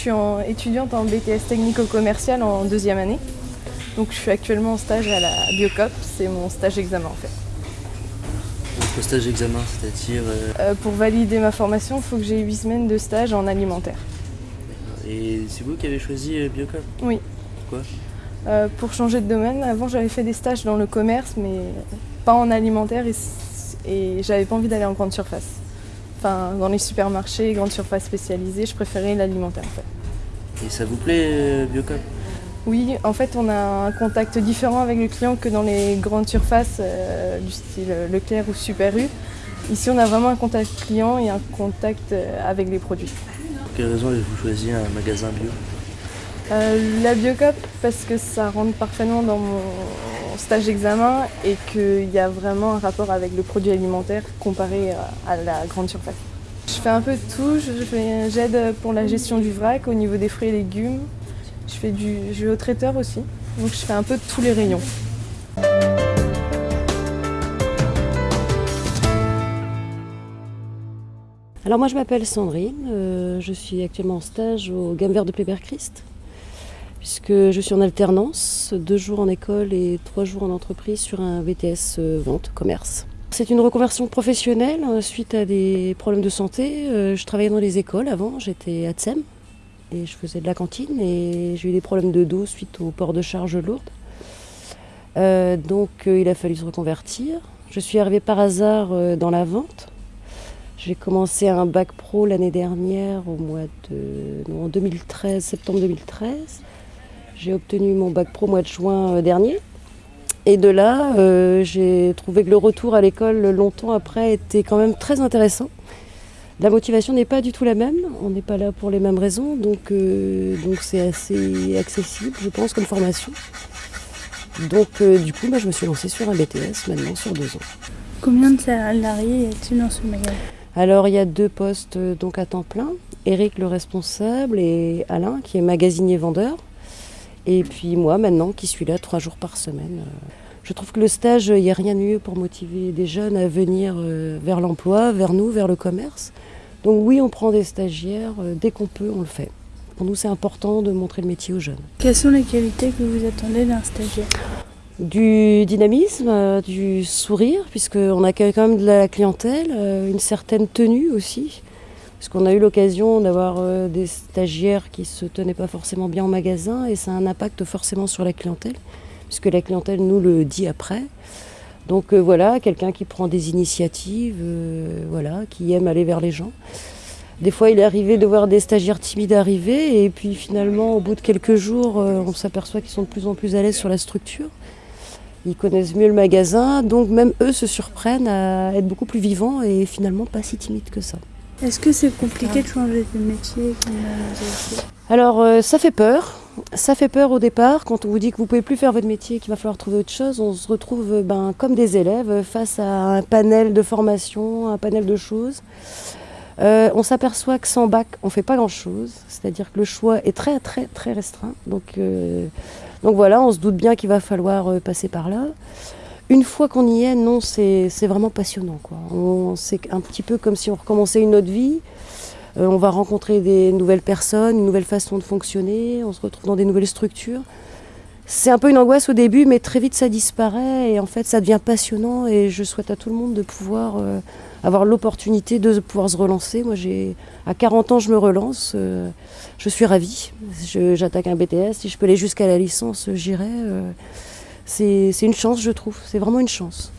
Je suis en, étudiante en BTS technico-commercial en deuxième année. Donc je suis actuellement en stage à la Biocop, c'est mon stage examen en fait. Donc le stage examen, c'est-à-dire... euh, Euh, pour valider ma formation, il faut que j'ai 8 semaines de stage en alimentaire. Et c'est vous qui avez choisi euh, Biocop? Oui. Pourquoi Euh, pour changer de domaine, avant j'avais fait des stages dans le commerce, mais pas en alimentaire et j'avais pas envie d'aller en grande surface. Enfin, dans les supermarchés, grandes surfaces spécialisées, je préférais l'alimentaire en fait. Et ça vous plaît euh, Biocop? Oui, en fait, on a un contact différent avec le client que dans les grandes surfaces euh, du style Leclerc ou Super U. Ici, on a vraiment un contact client et un contact euh, avec les produits. Pour quelle raison avez-vous choisi un magasin bio? Euh, la Biocop, parce que ça rentre parfaitement dans mon stage examen et qu'il y a vraiment un rapport avec le produit alimentaire comparé à, la grande surface. Je fais un peu de tout, j'aide pour la gestion du vrac au niveau des fruits et légumes. Je, fais du, je vais au traiteur aussi, donc je fais un peu de tous les rayons. Alors moi je m'appelle Sandrine, euh, je suis actuellement en stage au Gamme Vert de Pléber-Christ, puisque je suis en alternance, deux jours en école et trois jours en entreprise sur un VTS euh, vente, commerce. C'est une reconversion professionnelle euh, suite à des problèmes de santé. Euh, je travaillais dans les écoles avant, j'étais à Tsem et je faisais de la cantine et j'ai eu des problèmes de dos suite au port de charge lourde. Euh, donc euh, il a fallu se reconvertir. Je suis arrivée par hasard dans la vente. J'ai commencé un bac pro l'année dernière, au mois de en 2013, septembre 2013. J'ai obtenu mon bac pro mois de juin euh, dernier. Et de là, euh, j'ai trouvé que le retour à l'école longtemps après était quand même très intéressant. La motivation n'est pas du tout la même, on n'est pas là pour les mêmes raisons, donc euh, donc c'est assez accessible, je pense, comme formation. Donc euh, du coup, bah, je me suis lancée sur un BTS maintenant sur deux ans. Combien de salariés y a-t-il dans ce magasin? Alors il y a deux postes donc à temps plein, Eric le responsable et Alain qui est magasinier vendeur. Et puis moi maintenant qui suis là trois jours par semaine. Euh, Je trouve que le stage, il n'y a rien de mieux pour motiver des jeunes à venir euh, vers l'emploi, vers nous, vers le commerce. Donc oui, on prend des stagiaires, euh, dès qu'on peut, on le fait. Pour nous, c'est important de montrer le métier aux jeunes. Quelles sont les qualités que vous attendez d'un stagiaire? Du dynamisme, du sourire, puisqu'on accueille quand même de la clientèle, une certaine tenue aussi, puisqu'on a eu l'occasion d'avoir euh, des stagiaires qui se tenaient pas forcément bien en magasin, et ça a un impact forcément sur la clientèle, puisque la clientèle nous le dit après. Donc euh, voilà, quelqu'un qui prend des initiatives, euh, voilà, qui aime aller vers les gens. Des fois, il est arrivé de voir des stagiaires timides arriver, et puis finalement, au bout de quelques jours, on s'aperçoit qu'ils sont de plus en plus à l'aise sur la structure. Ils connaissent mieux le magasin, donc même eux se surprennent à être beaucoup plus vivants et finalement pas si timides que ça. Est-ce que c'est compliqué de changer de métier euh, Alors euh, ça fait peur, ça fait peur au départ quand on vous dit que vous pouvez plus faire votre métier, qu'il va falloir trouver autre chose. On se retrouve euh, ben, comme des élèves face à un panel de formation, un panel de choses. On s'aperçoit que sans bac, on fait pas grand-chose, c'est-à-dire que le choix est très très très restreint. Donc, voilà, on se doute bien qu'il va falloir passer par là. Une fois qu'on y est, non, c'est vraiment passionnant. C'est un petit peu comme si on recommençait une autre vie. Euh, on va rencontrer des nouvelles personnes, une nouvelle façon de fonctionner, on se retrouve dans des nouvelles structures. C'est un peu une angoisse au début, mais très vite ça disparaît et en fait ça devient passionnant et je souhaite à tout le monde de pouvoir euh, avoir l'opportunité de pouvoir se relancer. Moi j'ai à 40 ans je me relance, euh, je suis ravie. J'attaque un BTS, si je peux aller jusqu'à la licence, j'irai. C'est une chance je trouve, c'est vraiment une chance.